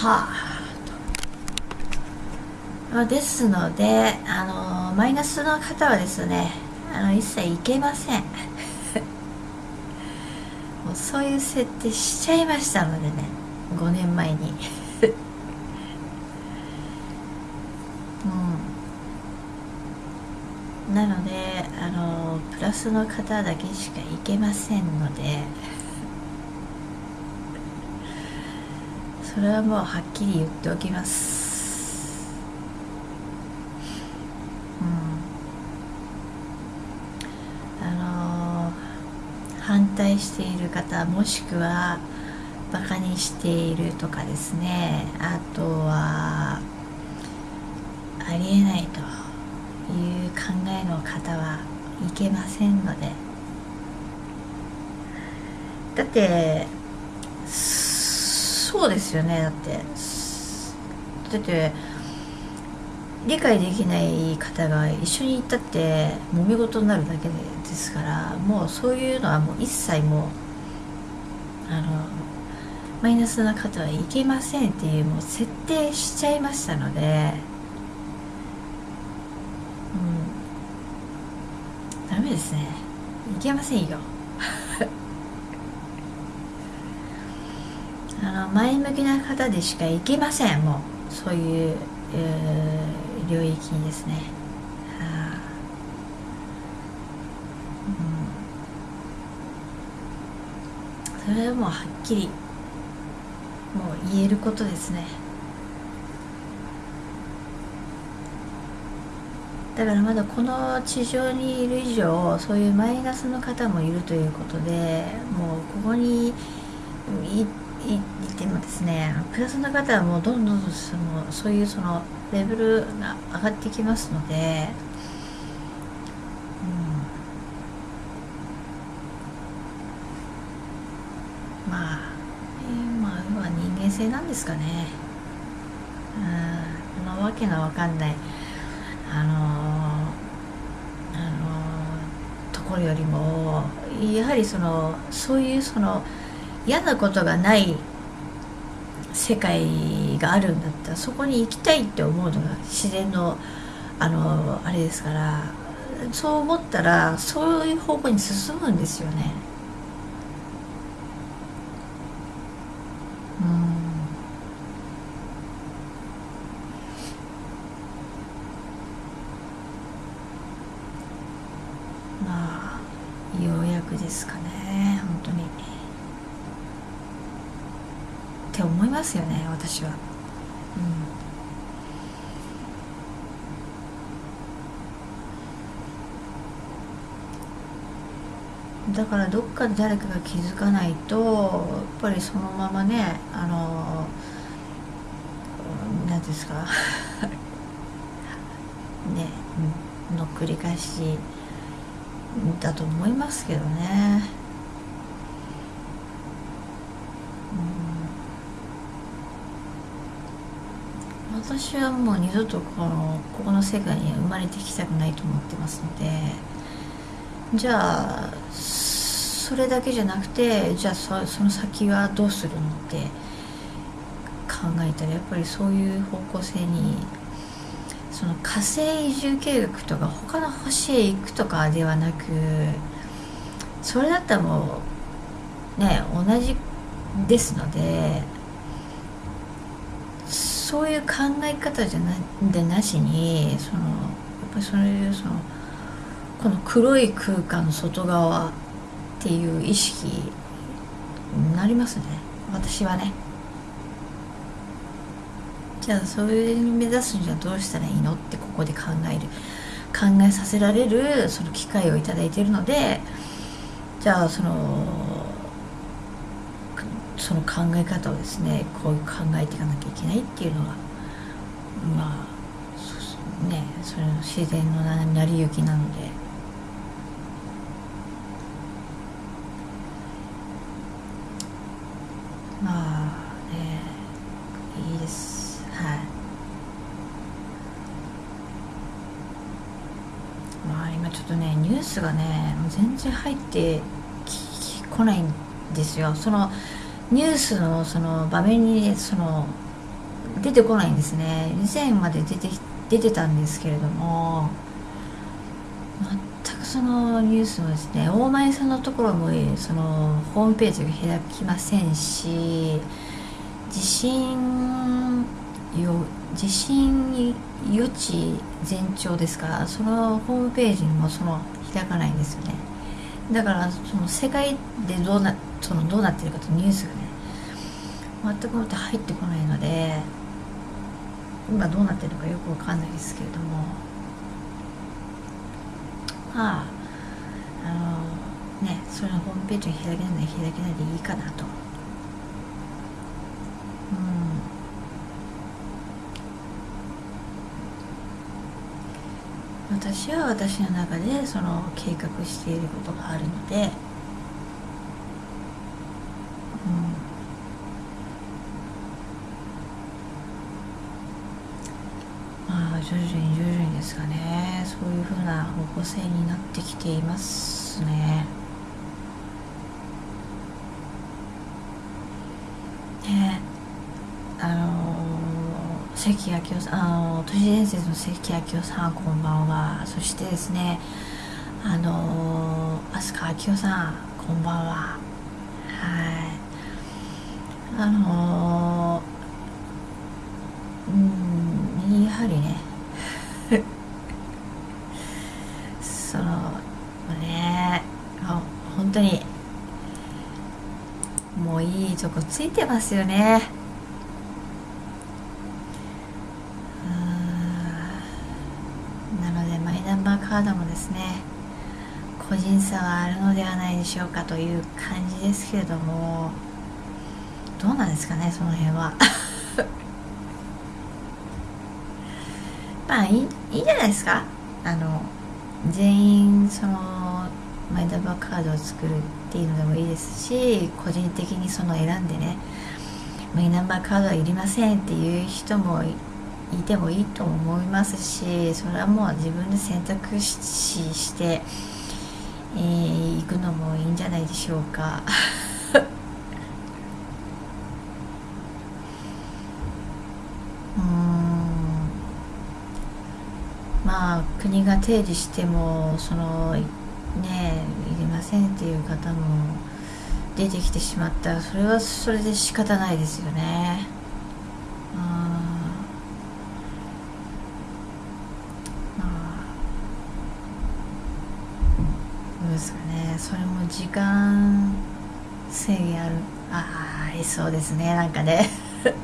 た。まあですのであのマイナスの方はですねあの一切いけません。もうそういう設定しちゃいましたのでね5年前に。うん。なのであのプラスの方だけしかいけませんので。それはもうはっきり言っておきます。うん。あの反対している方もしくはバカにしているとかですね。あとはありえないという考えの方はいけませんので。だってそうですよねだって。だって理解できない方が一緒に行ったって揉め事になるだけですからもうそういうのはもう一切もうあのマイナスな方はいけませんっていうもう設定しちゃいましたのでうん。ダメですね。いけませんよ。あ前向きな方でしかいけません。もうそういう、えー、領域にですね、はあうん、それはもうはっきりもう言えることですね。だからまだこの地上にいる以上そういうマイナスの方もいるということでもうここにいいてってもですねプラスの方はもうどんどんそのそういうそのレベルが上がってきますので、うん、まあ、えー、まあ要は人間性なんですかね。うん。このわけのわかんない。あのー、あのー、ところよりもやはりそのそういうその嫌なことがない世界があるんだったらそこに行きたいって思うのが自然のあのあれですからそう思ったらそういう方向に進むんですよね。うんまあようやくですかね本当に。って思いますよね私は。うん、だからどっかで誰かが気づかないとやっぱりそのままねあの何ですか ねの繰り返しだと思いますけどね。私はもう二度とこのここの世界には生まれてきたくないと思ってますのでじゃあそれだけじゃなくてじゃあそその先はどうするのって考えたらやっぱりそういう方向性にその火星移住計画とか他の星へ行くとかではなくそれだったらもうね同じですのでそういう考え方じゃなでなしにそのやっぱりそういうそのこの黒い空間の外側っていう意識になりますね。私はね。じゃあそれに目指すにはどうしたらいいのってここで考える。考えさせられるその機会を頂いているのでじゃあそのその考え方をですねこういう考えていかなきゃいけないっていうのがまあね。それの自然の成り行きなので。まあねいいです。はい。まあ今ちょっとねニュースがね全然入ってこないんですよ。そのニュースのその場面にその出てこないんですね。以前まで出て出てたんですけれども全くそのニュースもですね大前さんのところもそのホームページが開きませんし地震よ地震予知前兆ですかそのホームページにもその開かないんですよね。だからその世界でどうなそのどうなってるかとニュースがね全くもって入ってこないので今どうなってるのかよくわかんないですけれども。まああのねそれのホームページに開けない開けないでいいかなと。うん。私は私の中でその計画していることがあるのでまあ徐々に徐々にですかね。そういう風な方向性になってきていますね。ねあの関明夫さんあの都市伝説の関明夫さんこんばんは。そしてですねあの飛鳥明夫さんこんばんは。はい。あのうんやはりね そのね本当にもういいとこついてますよねなのでマイナンバーカードもですね。個人差はあるのではないでしょうかという感じですけれどもどうなんですかねその辺は。まあいいいいじゃないですか。あの全員そのマイナンバーカードを作るっていうのでもいいですし個人的にその選んでねマイナンバーカードはいりませんっていう人もいてもいいと思いますしそれはもう自分で選択肢して、えー、行くのもいいんじゃないでしょうか うん。まあ国が提示してもそのねいりませんっていう方も出てきてしまったらそれはそれで仕方ないですよね。ですかね。それも時間制限ある。ああありそうですね。なんかね。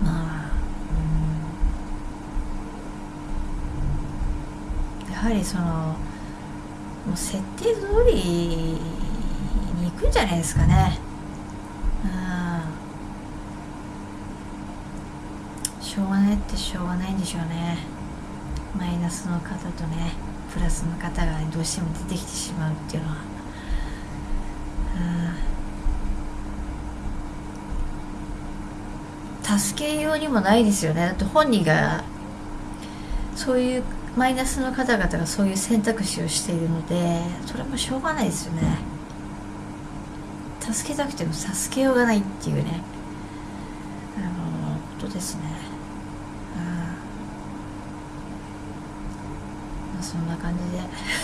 まあ、うん。やはりそのもう設定通りに行くんじゃないですかね。うん。しょうがないってしょうがないんでしょうね。マイナスの方とねプラスの方がどうしても出てきてしまうっていうのは。うん。助けようにもないですよね。だって本人がそういうマイナスの方々がそういう選択肢をしているのでそれもしょうがないですよね。助けたくても助けようがないっていうねあのことですねまあそんな感じで。